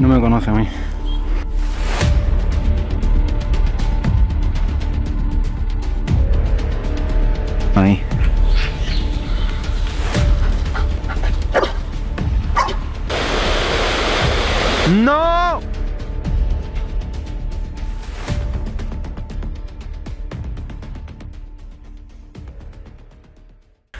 No me conoce a mí. Ahí. ¡No!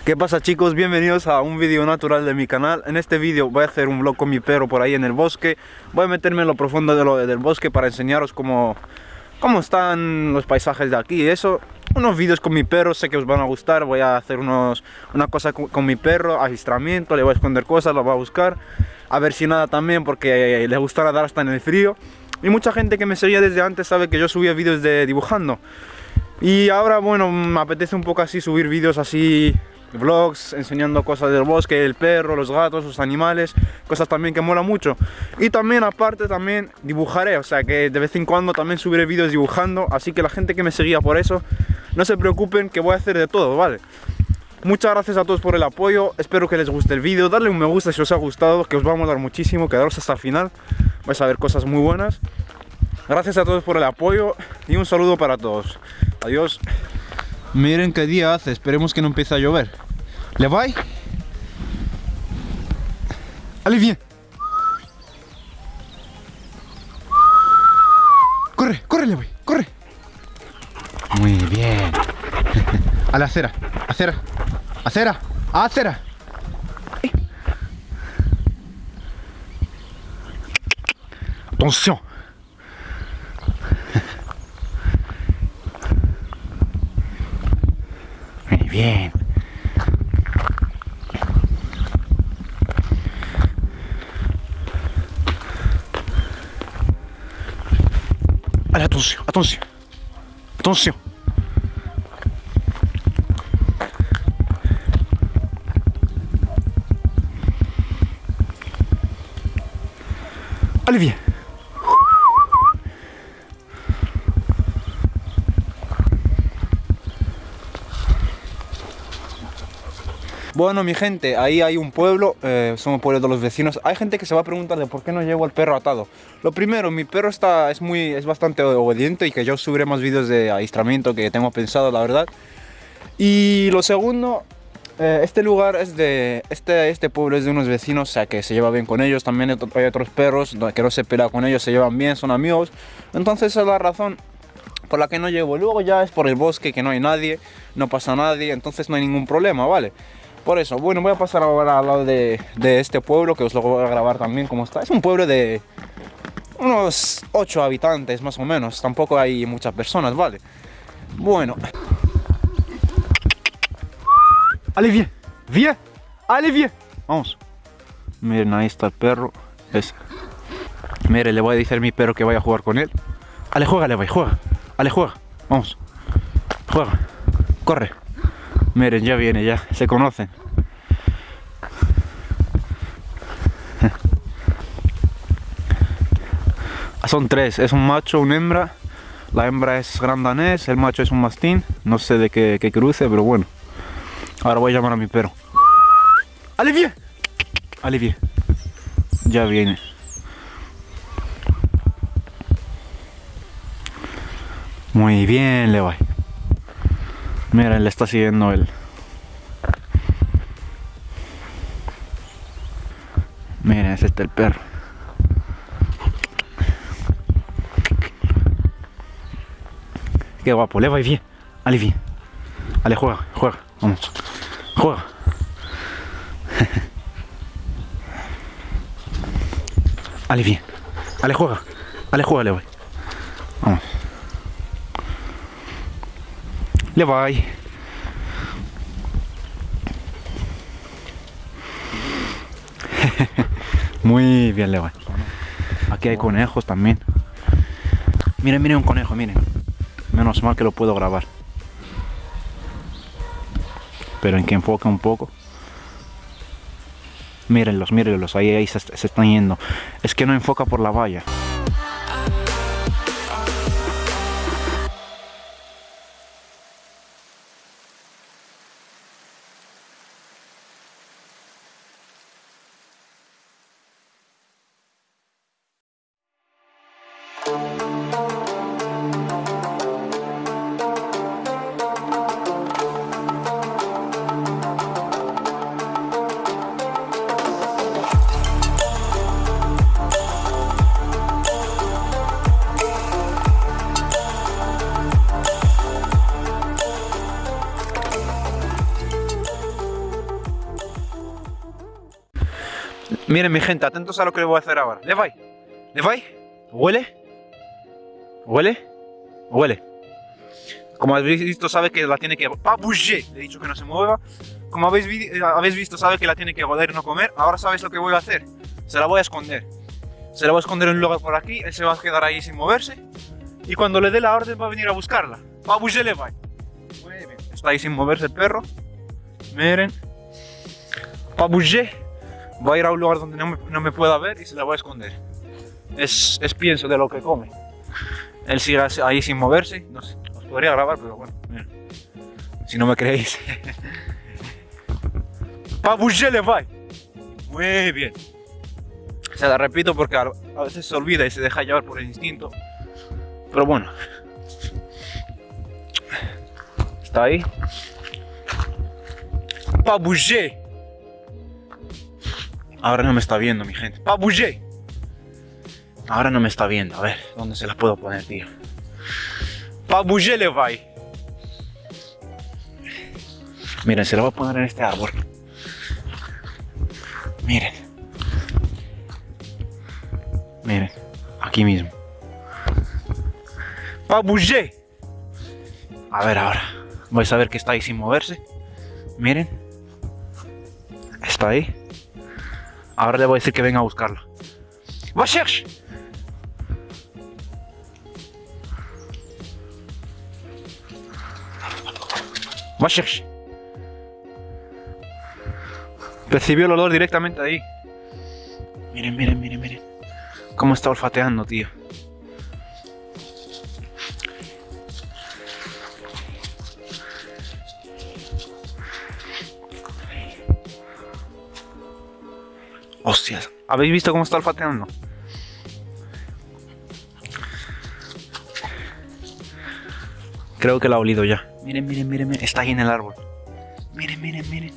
¿Qué pasa chicos? Bienvenidos a un vídeo natural de mi canal. En este vídeo voy a hacer un vlog con mi perro por ahí en el bosque. Voy a meterme en lo profundo del bosque para enseñaros cómo, cómo están los paisajes de aquí y eso. Unos vídeos con mi perro, sé que os van a gustar. Voy a hacer unos, una cosa con, mi perro, agistramiento, le voy a esconder cosas, lo voy a buscar. A ver si nada también porque le gusta nadar hasta en el frío. Y mucha gente que me seguía desde antes sabe que yo subía vídeos de dibujando. Y ahora, bueno, me apetece un poco así subir vídeos así vlogs enseñando cosas del bosque, el perro, los gatos, los animales, cosas también que mola mucho. Y también aparte también dibujaré, o sea que de vez en cuando también subiré vídeos dibujando, así que la gente que me seguía por eso, no se preocupen que voy a hacer de todo, ¿vale? Muchas gracias a todos por el apoyo, espero que les guste el vídeo, darle un me gusta si os ha gustado, que os va a molar muchísimo, quedaros hasta el final, vais a ver cosas muy buenas. Gracias a todos por el apoyo y un saludo para todos. Adiós. Miren qué día hace, esperemos que no empiece a llover. ¿Le voy? Allez, viens. Corre, corre, le voy, corre. Muy bien. A la acera, acera, acera, acera. Attention. Muy bien. Attention, attention. Attention. Allez, viens. Bueno, mi gente, ahí hay un pueblo, eh, somos pueblos de los vecinos. Hay gente que se va a preguntar de por qué no llevo al perro atado. Lo primero, mi perro está, es, muy, es bastante obediente y que yo subiré más vídeos de adiestramiento que tengo pensado, la verdad. Y lo segundo, eh, este lugar es de, este, este pueblo es de unos vecinos, o sea que se lleva bien con ellos. También hay otros perros que no se pelea con ellos, se llevan bien, son amigos. Entonces esa es la razón por la que no llevo. Luego ya es por el bosque, que no hay nadie, no pasa nadie, entonces no hay ningún problema, ¿vale? Por eso, bueno, voy a pasar ahora al lado de, de, este pueblo, que os lo voy a grabar también cómo está. Es un pueblo de unos 8 habitantes, más o menos. Tampoco hay muchas personas, ¿vale? Bueno. Allez, viens, viens, allez, viens. Vamos. Miren, ahí está el perro. Ese. Miren, le voy a decir a mi perro que vaya a jugar con él. Ale, juega, le voy, juega. Ale, juega. Vamos. Juega. Corre. Miren, ya viene, ya. Se conocen. Son tres. Es un macho, una hembra. La hembra es grandanés, el macho es un mastín. No sé de qué, cruce, pero bueno. Ahora voy a llamar a mi perro. ¡Alivier! ¡Alivier! Ya viene. Muy bien, le voy. Mira, le está siguiendo él. Miren, es este el perro. Qué guapo, le va bien. Allez, bien. Allez, juega, juega. Vamos. Juega. Allez, bien. Allez, juega. Allez, juega, le voy. Le. Muy bien, le. Aquí hay conejos también. Miren, miren un conejo, miren. Menos mal que lo puedo grabar. Pero en que enfoque un poco. Mírenlos, mírenlos, ahí, ahí se, se están yendo. Es que no enfoca por la valla. Miren mi gente, atentos a lo que le voy a hacer ahora. ¿Le vai? ¿Le? ¿Huele? ¿Huele? ¿Huele? Como habéis visto, sabe que la tiene que... ¡Ah, bouger! Le he dicho que no se mueva. Como habéis, eh, habéis visto, sabe que la tiene que joder y no comer. Ahora sabéis lo que voy a hacer. Se la voy a esconder. Se la voy a esconder en un lugar por aquí. Él se va a quedar ahí sin moverse. Y cuando le dé la orden va a venir a buscarla. ¡Ah, bouger le va! Muy bien. Está ahí sin moverse el perro. Miren. ¡Ah, bouger! Va a ir a un lugar donde no me, pueda ver y se la voy a esconder. Es, pienso de lo que come. Él sigue ahí sin moverse. No sé, os podría grabar, pero bueno, si no me creéis. ¡Pa le va! Muy bien. Se la repito porque a, veces se olvida y se deja llevar por el instinto. Pero bueno. Está ahí. ¡Pa Ahora no me está viendo, mi gente. ¡Pa Ahora no me está viendo. A ver, ¿dónde se la puedo poner, tío? ¡Pa le va! Miren, se la voy a poner en este árbol. Miren. Miren, aquí mismo. ¡Pa A ver ahora. Vais a ver que está ahí sin moverse. Miren. Está ahí. Ahora le voy a decir que venga a buscarlo. ¡Va cherche! ¡Va cherche! Percibió el olor directamente ahí. Miren, miren, miren, miren. Cómo está olfateando, tío. Hostias, ¿habéis visto cómo está olfateando? Creo que la ha olido ya. Miren, miren, miren, miren. Está ahí en el árbol. Miren, miren, miren.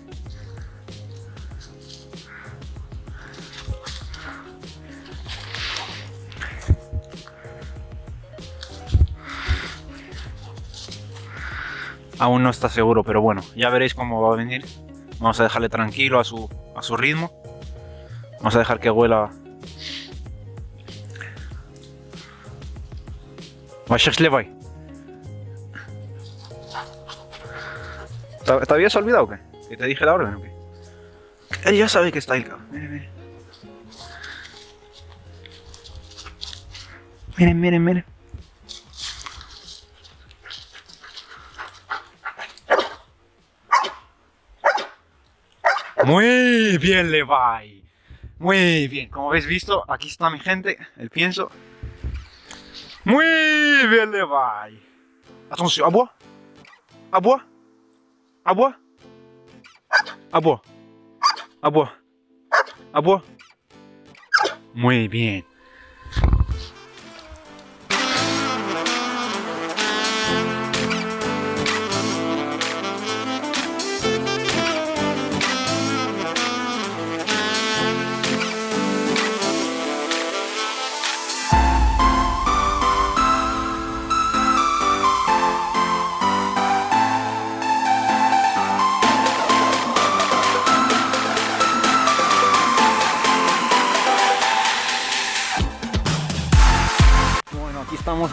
Aún no está seguro, pero bueno, ya veréis cómo va a venir. Vamos a dejarle tranquilo a su, a su ritmo. Vamos a dejar que huela. voy. ¿Te habías olvidado o qué? ¿Que te dije la orden o qué? Él ya sabe que está ahí, cabrón. Miren, miren. Miren, miren, miren. Muy bien, Levi. Muy bien, como habéis visto, aquí está mi gente, el pienso. Muy bien, Levi. Atención, agua. Agua. Agua. Agua. Agua. Agua. Muy bien.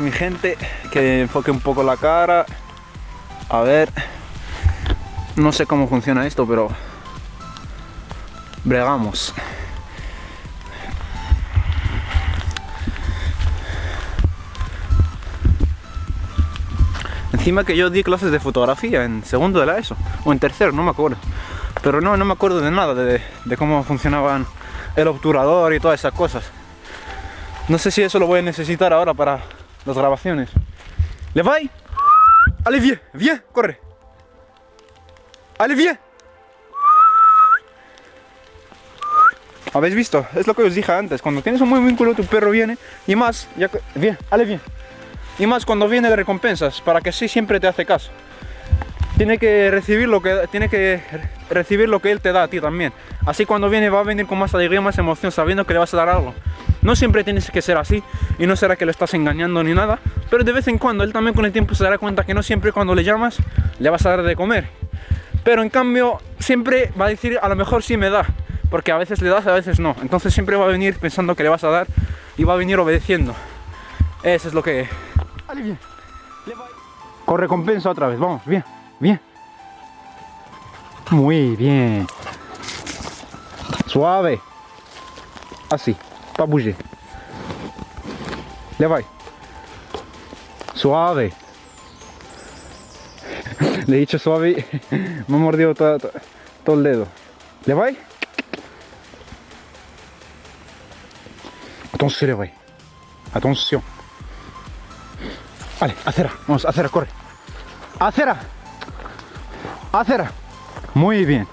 Mi gente que enfoque un poco la cara. A ver no sé cómo funciona esto pero bregamos. Encima que yo di clases de fotografía en segundo de la ESO o en tercero, no me acuerdo. Pero no, no me acuerdo de nada de, de cómo funcionaban el obturador y todas esas cosas. No sé si eso lo voy a necesitar ahora para las grabaciones. ¿Le va? Allez, viens, viens, corre. Allez, viens. ¿Habéis visto? Es lo que os dije antes. Cuando tienes un buen vínculo, tu perro viene. Y más, ya bien, ale bien. Y más cuando viene de recompensas, para que sí siempre te hace caso. Tiene que recibir lo que tiene que recibir lo que él te da a ti también. Así cuando viene va a venir con más alegría, más emoción, sabiendo que le vas a dar algo. No siempre tienes que ser así y no será que lo estás engañando ni nada, pero de vez en cuando él también con el tiempo se dará cuenta que no siempre cuando le llamas le vas a dar de comer. Pero en cambio siempre va a decir a lo mejor sí me da, porque a veces le das, a veces no. Entonces siempre va a venir pensando que le vas a dar y va a venir obedeciendo. Eso es lo que... Con recompensa otra vez, vamos, bien, bien. Muy bien. Suave. Así, pa bouger. Vai. Suave. Le he dicho suave me ha mordido todo, todo, todo el dedo. ¿Le vai? Attention, le vai. Attention. Vale, acera, vamos, acera, corre. Acera. Acera. Muy bien.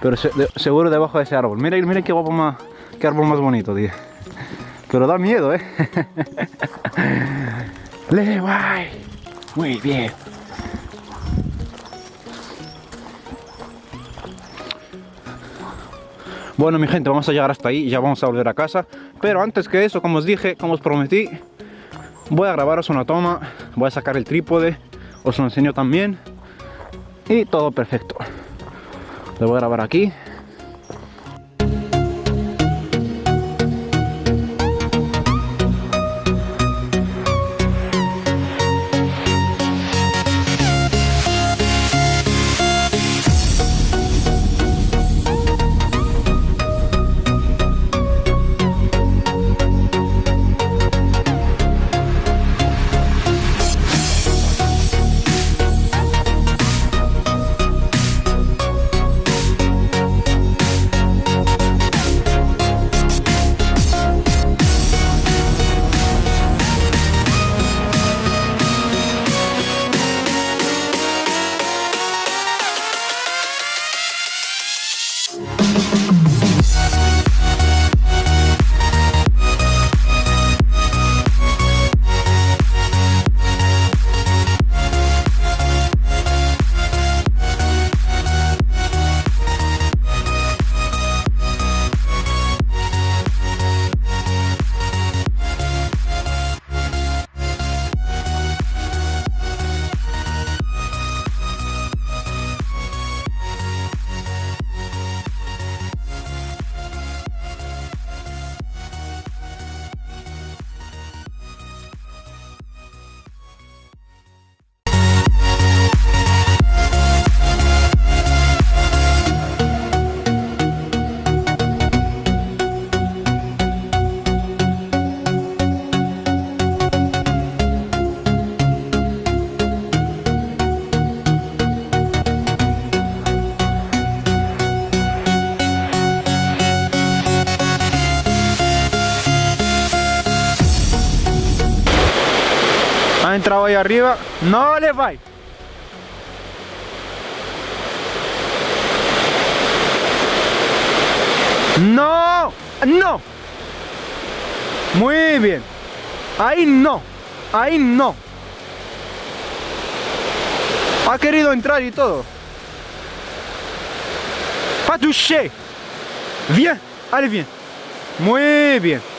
Pero seguro debajo de ese árbol. Mira, mira qué guapo más, qué árbol más bonito, tío. Pero da miedo, eh. Le vai. Muy bien. Bueno, mi gente, vamos a llegar hasta ahí ya vamos a volver a casa. Pero antes que eso, como os dije, como os prometí, voy a grabaros una toma. Voy a sacar el trípode, os lo enseño también. Y todo perfecto. Lo voy a grabar aquí. Arriba. No le va. No, no. Muy bien. Ahí no. Ahí no. Ha querido entrar y todo. Pas touché. Bien. Allez, bien. Muy bien.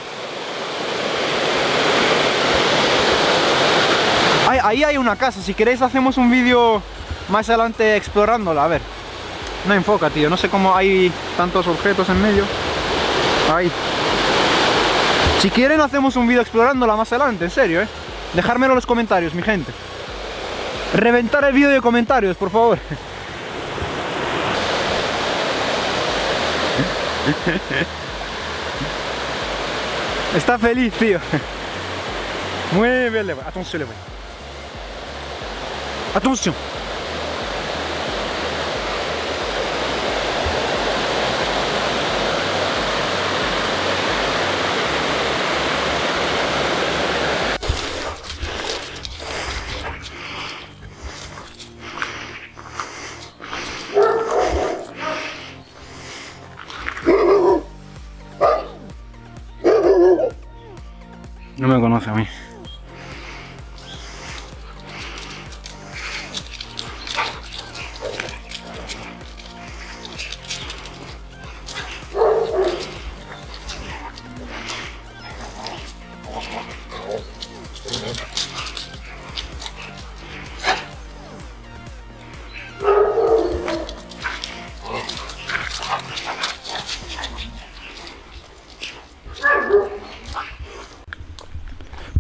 Ahí, hay una casa, si queréis hacemos un vídeo más adelante explorándola, a ver. No enfoca, tío, no sé cómo hay tantos objetos en medio. Ahí. Si quieren hacemos un vídeo explorándola más adelante, en serio, eh. Dejármelo en los comentarios, mi gente. Reventar el vídeo de comentarios, por favor. Está feliz, tío. Muy bien. Attention, le voy. Attention No me conoce a mí.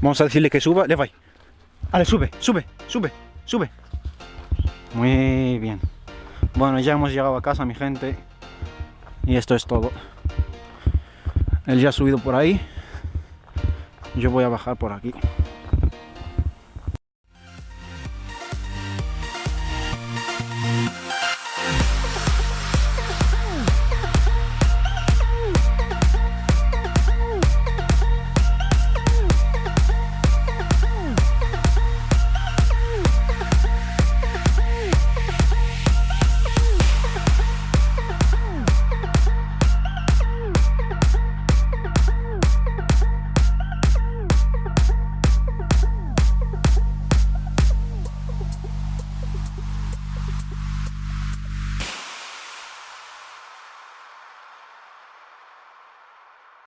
Vamos a decirle que suba, le va. Ale, sube, sube, sube, sube. Muy bien. Bueno, ya hemos llegado a casa, mi gente. Y esto es todo. Él ya ha subido por ahí. Yo voy a bajar por aquí.